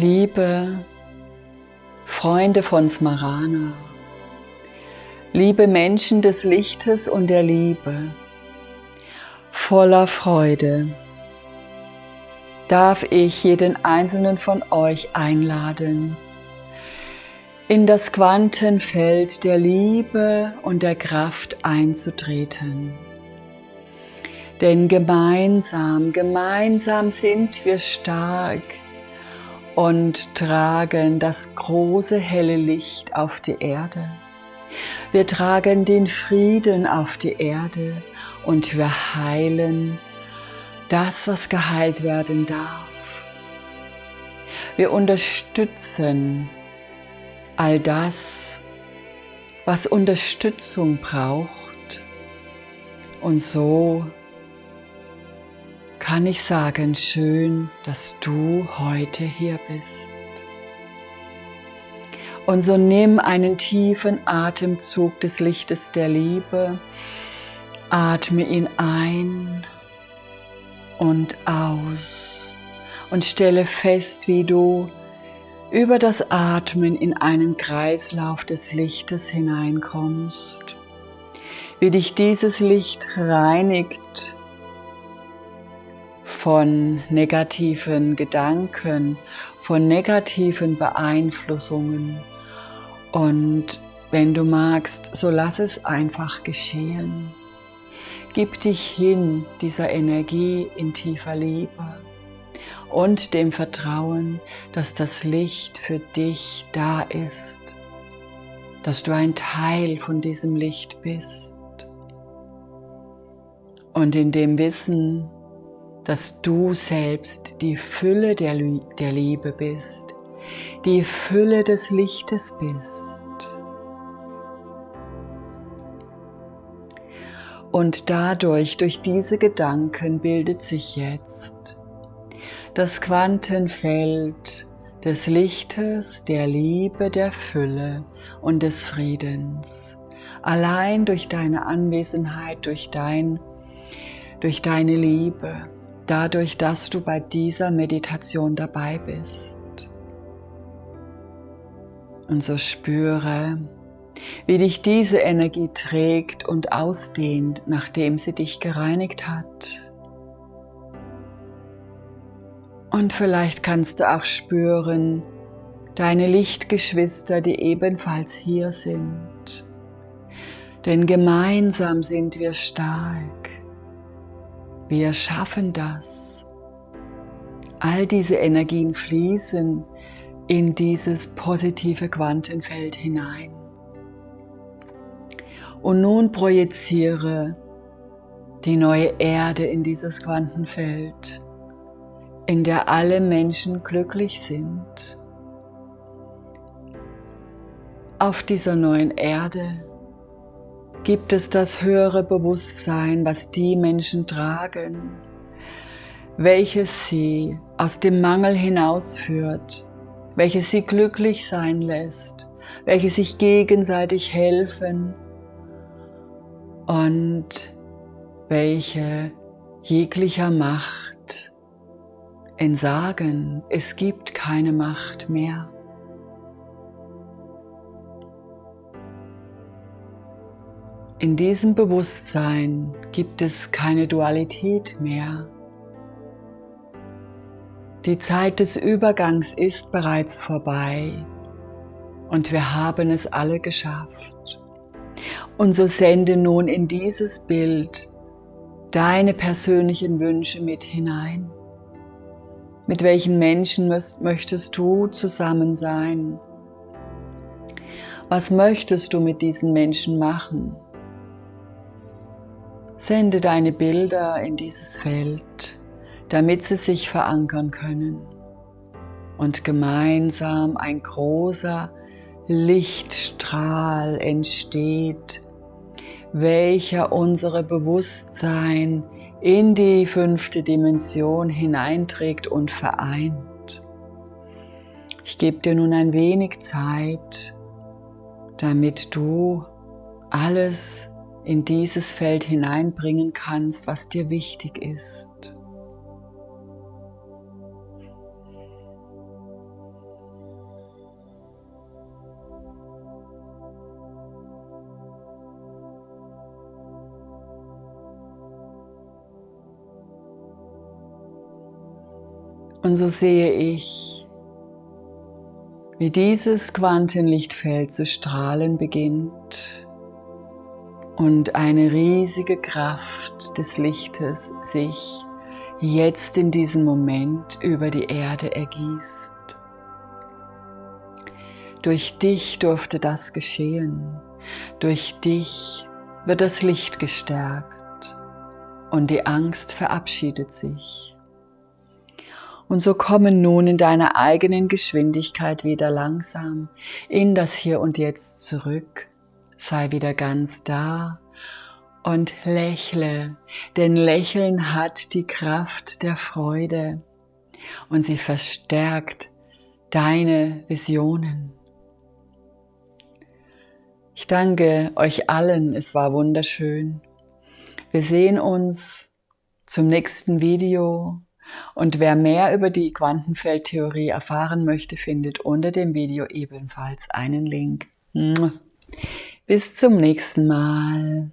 Liebe Freunde von Smarana, liebe Menschen des Lichtes und der Liebe, voller Freude darf ich jeden einzelnen von euch einladen, in das Quantenfeld der Liebe und der Kraft einzutreten. Denn gemeinsam, gemeinsam sind wir stark, und tragen das große helle Licht auf die Erde. Wir tragen den Frieden auf die Erde und wir heilen das, was geheilt werden darf. Wir unterstützen all das, was Unterstützung braucht. Und so kann ich sagen, schön, dass du heute hier bist. Und so nimm einen tiefen Atemzug des Lichtes der Liebe, atme ihn ein und aus und stelle fest, wie du über das Atmen in einen Kreislauf des Lichtes hineinkommst, wie dich dieses Licht reinigt von negativen Gedanken, von negativen Beeinflussungen. Und wenn du magst, so lass es einfach geschehen. Gib dich hin dieser Energie in tiefer Liebe und dem Vertrauen, dass das Licht für dich da ist, dass du ein Teil von diesem Licht bist. Und in dem Wissen, dass du selbst die Fülle der, der Liebe bist, die Fülle des Lichtes bist. Und dadurch, durch diese Gedanken bildet sich jetzt das Quantenfeld des Lichtes, der Liebe, der Fülle und des Friedens. Allein durch deine Anwesenheit, durch, dein, durch deine Liebe dadurch, dass du bei dieser Meditation dabei bist. Und so spüre, wie dich diese Energie trägt und ausdehnt, nachdem sie dich gereinigt hat. Und vielleicht kannst du auch spüren, deine Lichtgeschwister, die ebenfalls hier sind. Denn gemeinsam sind wir stark. Wir schaffen das. All diese Energien fließen in dieses positive Quantenfeld hinein. Und nun projiziere die neue Erde in dieses Quantenfeld, in der alle Menschen glücklich sind. Auf dieser neuen Erde gibt es das höhere Bewusstsein, was die Menschen tragen, welches sie aus dem Mangel hinausführt, welches sie glücklich sein lässt, welche sich gegenseitig helfen und welche jeglicher Macht entsagen, es gibt keine Macht mehr. In diesem Bewusstsein gibt es keine Dualität mehr. Die Zeit des Übergangs ist bereits vorbei und wir haben es alle geschafft. Und so sende nun in dieses Bild deine persönlichen Wünsche mit hinein. Mit welchen Menschen möchtest du zusammen sein? Was möchtest du mit diesen Menschen machen? Sende deine Bilder in dieses Feld, damit sie sich verankern können und gemeinsam ein großer Lichtstrahl entsteht, welcher unsere Bewusstsein in die fünfte Dimension hineinträgt und vereint. Ich gebe dir nun ein wenig Zeit, damit du alles in dieses Feld hineinbringen kannst, was dir wichtig ist. Und so sehe ich, wie dieses Quantenlichtfeld zu strahlen beginnt und eine riesige Kraft des Lichtes sich jetzt in diesem Moment über die Erde ergießt. Durch dich durfte das geschehen. Durch dich wird das Licht gestärkt und die Angst verabschiedet sich. Und so kommen nun in deiner eigenen Geschwindigkeit wieder langsam in das Hier und Jetzt zurück. Sei wieder ganz da und lächle, denn Lächeln hat die Kraft der Freude und sie verstärkt deine Visionen. Ich danke euch allen, es war wunderschön. Wir sehen uns zum nächsten Video und wer mehr über die Quantenfeldtheorie erfahren möchte, findet unter dem Video ebenfalls einen Link. Bis zum nächsten Mal.